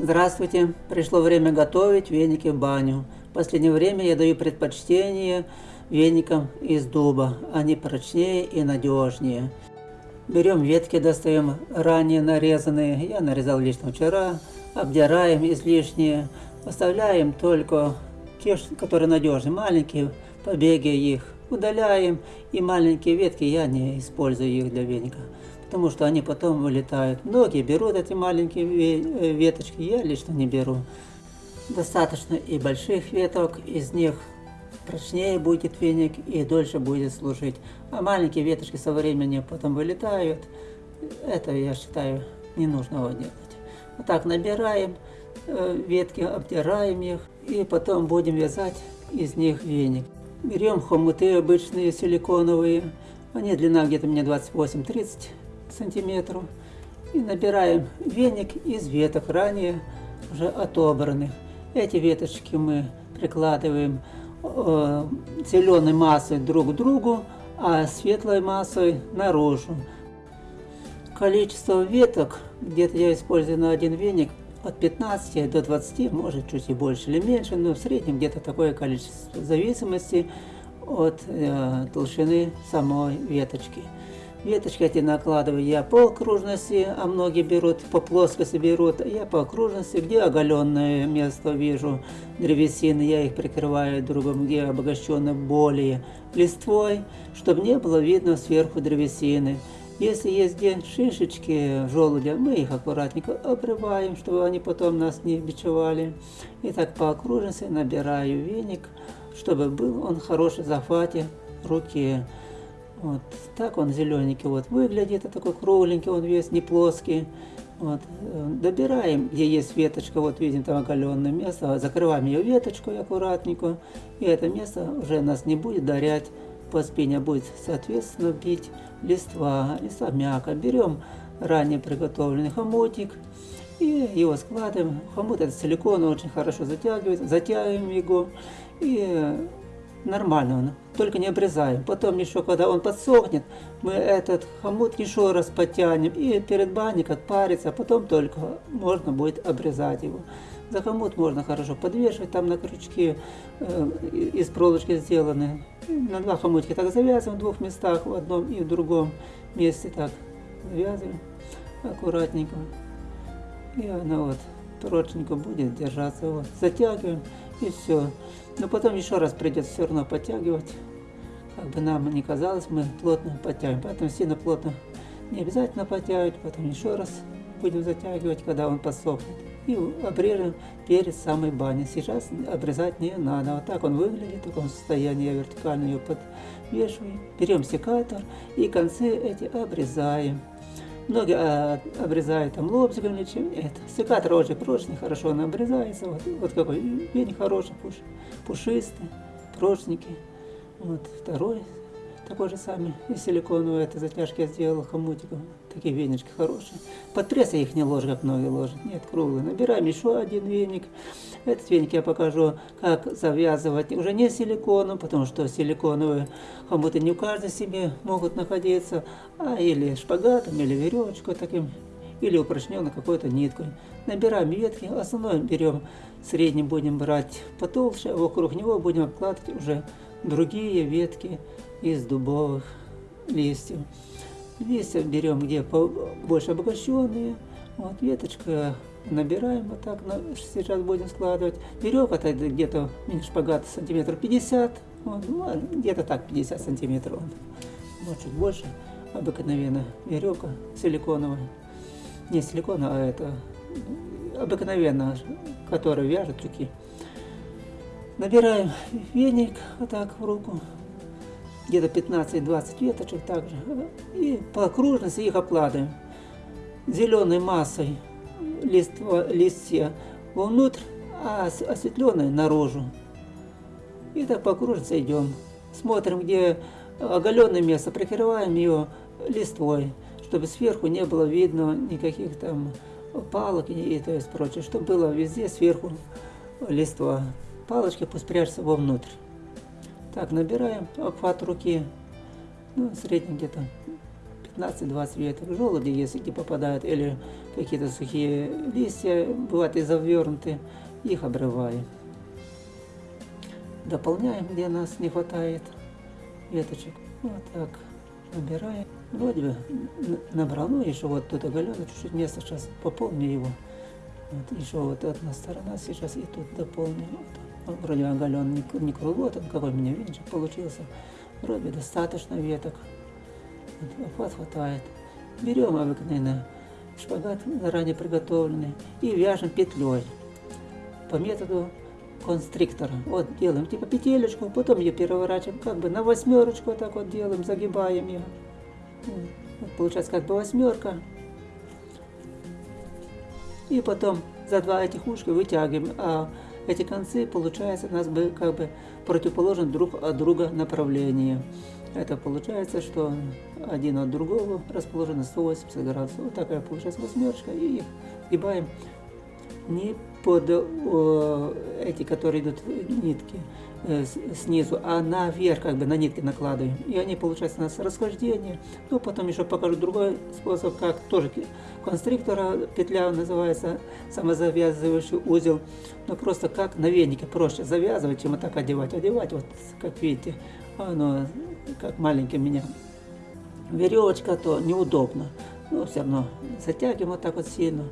Здравствуйте! Пришло время готовить веники в баню. В последнее время я даю предпочтение веникам из дуба. Они прочнее и надежнее. Берем ветки, достаем ранее нарезанные. Я нарезал лично вчера. Обдираем излишние. Оставляем только те, которые надежные. Маленькие побеги их удаляем. И маленькие ветки я не использую их для веника потому что они потом вылетают. Многие берут эти маленькие э, веточки, я лично не беру. Достаточно и больших веток, из них прочнее будет веник и дольше будет служить. А маленькие веточки со временем потом вылетают. Это, я считаю, не нужно его делать. Вот так набираем э, ветки, обдираем их и потом будем вязать из них веник. Берем хомуты обычные силиконовые, они длина где-то мне 28-30 сантиметров. И набираем веник из веток, ранее уже отобранных. Эти веточки мы прикладываем э, зеленой массой друг к другу, а светлой массой наружу. Количество веток, где-то я использую на один веник, от 15 до 20, может чуть и больше или меньше, но в среднем где-то такое количество, в зависимости от э, толщины самой веточки. Веточки эти накладываю я по окружности, а многие берут по плоскости берут. Я по окружности, где оголенное место вижу древесины, я их прикрываю другом, где обогащено более листвой, чтобы не было видно сверху древесины. Если есть где шишечки желудя, мы их аккуратненько обрываем, чтобы они потом нас не бичевали. И так по окружности набираю веник, чтобы был он хороший захвате руки. Вот так он зелененький вот выглядит, а такой кругленький, он весь не плоский. Вот. Добираем, где есть веточка, вот видим там оголенное место, закрываем ее веточкой аккуратненько, и это место уже нас не будет дарять по спине, будет соответственно бить листва, листва мягко. Берем ранее приготовленный хомутик и его складываем. Хомут это силикон, очень хорошо затягивает, затягиваем его и нормально он, только не обрезаем. Потом еще, когда он подсохнет, мы этот хомут еще раз потянем и перед баней как парится, а потом только можно будет обрезать его. За хомут можно хорошо подвешивать, там на крючке э, из проволочки сделаны. На два хомутика так завязываем в двух местах, в одном и в другом месте так завязываем аккуратненько. И она вот прочненько будет держаться. Вот. Затягиваем и все. Но потом еще раз придется все равно подтягивать. Как бы нам не казалось, мы плотно подтягиваем. Поэтому сильно плотно не обязательно подтягивать, потом еще раз будем затягивать, когда он подсохнет. И обрежем перед самой баней. Сейчас обрезать не надо. Вот так он выглядит, в таком состоянии. Я вертикально ее подвешиваю. Берем секатор и концы эти обрезаем. Многие а, обрезают там лобзиком или чем. Нет, секатор очень прочный, хорошо он обрезается. Вот, вот какой вень хороший, пуш, пушистый, прочненький. Вот второй такой же самый. И силиконовый, это затяжки я сделал хомутиком. Такие венички хорошие. Под я их не ложу, как многие ложат. Нет, круглый. Набираем еще один веник. Этот веник я покажу, как завязывать. Уже не силиконом, потому что силиконовые хомуты не у каждой себе могут находиться. А или шпагатом, или веревочкой таким. Или упрочненной какой-то ниткой. Набираем ветки. Основной берем, средний будем брать потолще. А вокруг него будем обкладывать уже другие ветки из дубовых листьев. Листья берем где больше обогащенные. Вот веточка набираем вот так, сейчас будем складывать. Веревка это где-то шпагат сантиметров 50, вот, ну, где-то так 50 сантиметров, может чуть больше. Обыкновенная веревка силиконовая, не силикона, а это обыкновенная, которая вяжет тюки. Набираем веник вот так в руку, где-то 15-20 веточек также, и по окружности их обкладываем зеленой массой листва, листья вовнутрь, а осветленной наружу. И так по окружности идем. Смотрим, где оголенное место, прикрываем ее листвой, чтобы сверху не было видно никаких там палок и, то есть прочее, чтобы было везде сверху листва палочки пусть прячутся вовнутрь. Так, набираем обхват руки, ну, средний где-то 15-20 веток. Желуди, если не попадают, или какие-то сухие листья, бывают и завернуты, их обрываю. Дополняем, где нас не хватает веточек. Вот так набираем. Вроде бы набрал, ну еще вот тут оголено, чуть-чуть место, сейчас пополню его. Вот еще вот одна сторона сейчас и тут дополню. Вот. Вроде оголен не, не круглый, вот какой у меня венчик получился. Вроде достаточно веток. Вот, хватает. Берем обыкновенно шпагат заранее приготовленный и вяжем петлей по методу констриктора. Вот делаем типа петелечку, потом ее переворачиваем как бы на восьмерочку, так вот делаем, загибаем ее. Вот, получается как бы восьмерка. И потом за два этих ушка вытягиваем, а эти концы, получается, у нас бы как бы противоположен друг от друга направление. Это получается, что один от другого расположено 180 градусов. Вот такая получается восьмерочка. И их гибаем не под э, эти, которые идут нитки снизу, а наверх как бы на нитки накладываем. И они получаются у нас расхождение. Ну, потом еще покажу другой способ, как тоже конструктора петля называется самозавязывающий узел. Но просто как на венике проще завязывать, чем вот так одевать. Одевать, вот как видите, оно как маленький меня веревочка, то неудобно. Но все равно затягиваем вот так вот сильно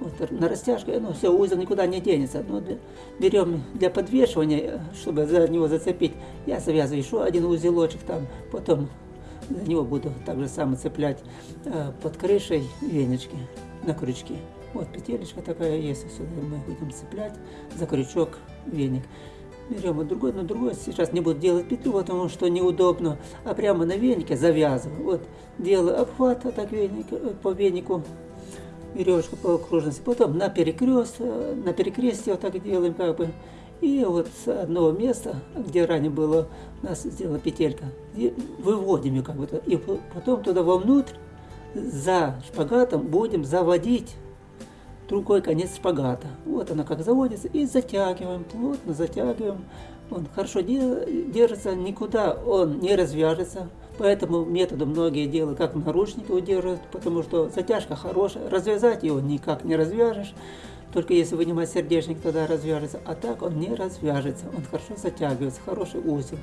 вот, на растяжку, ну, все, узел никуда не денется. Но для, берем для подвешивания, чтобы за него зацепить, я завязываю еще один узелочек там, потом за него буду так же самое цеплять э, под крышей венечки на крючки. Вот петелечка такая есть, сюда мы будем цеплять за крючок веник. Берем вот другой, но другой сейчас не буду делать петлю, потому что неудобно, а прямо на венике завязываю. Вот делаю обхват так веник, э, по венику, веревочку по окружности, потом на перекрест, э, на перекрестие вот так делаем как бы, и вот с одного места, где ранее было у нас сделана петелька, выводим ее как бы, и потом туда вовнутрь за шпагатом будем заводить другой конец шпагата. Вот она как заводится, и затягиваем, плотно затягиваем. Он хорошо держится, никуда он не развяжется, по этому методу многие делают, как наручники удерживают, потому что затяжка хорошая, развязать его никак не развяжешь, только если вынимать сердечник, тогда развяжется, а так он не развяжется, он хорошо затягивается, хороший узел.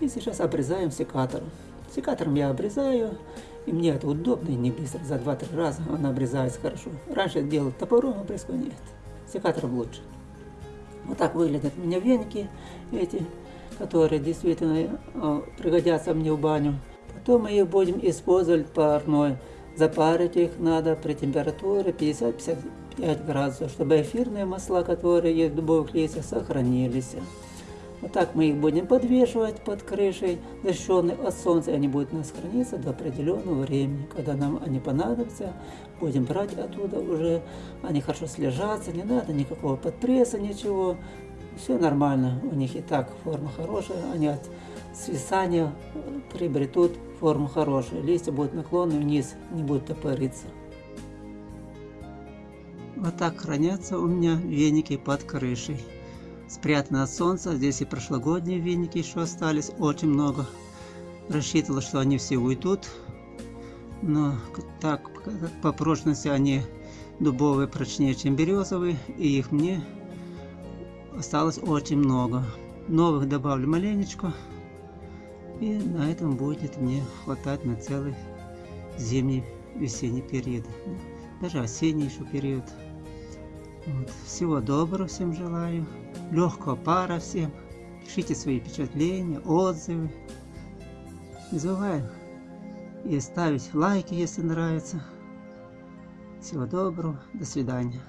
И сейчас обрезаем секатором. Секатором я обрезаю, и мне это удобно и не быстро, за 2-3 раза он обрезается хорошо. Раньше делал топором обрезку, нет, секатором лучше. Вот так выглядят у меня веники эти которые действительно э, пригодятся мне в баню. Потом мы их будем использовать парной. Запарить их надо при температуре 50-55 градусов, чтобы эфирные масла, которые есть в дубовых листьях, сохранились. Вот так мы их будем подвешивать под крышей, защищенной от солнца, они будут у нас храниться до определенного времени. Когда нам они понадобятся, будем брать оттуда уже, они хорошо слежатся, не надо никакого подпресса, ничего все нормально, у них и так форма хорошая, они от свисания приобретут форму хорошую, листья будут наклонны вниз, не будут топориться. Вот так хранятся у меня веники под крышей. Спрятаны от солнца, здесь и прошлогодние веники еще остались, очень много. Рассчитывал, что они все уйдут, но так по прочности они дубовые прочнее, чем березовые, и их мне осталось очень много. Новых добавлю маленечко. И на этом будет мне хватать на целый зимний, весенний период. Даже осенний еще период. Вот. Всего доброго всем желаю. Легкого пара всем. Пишите свои впечатления, отзывы. Не забываем и ставить лайки, если нравится. Всего доброго. До свидания.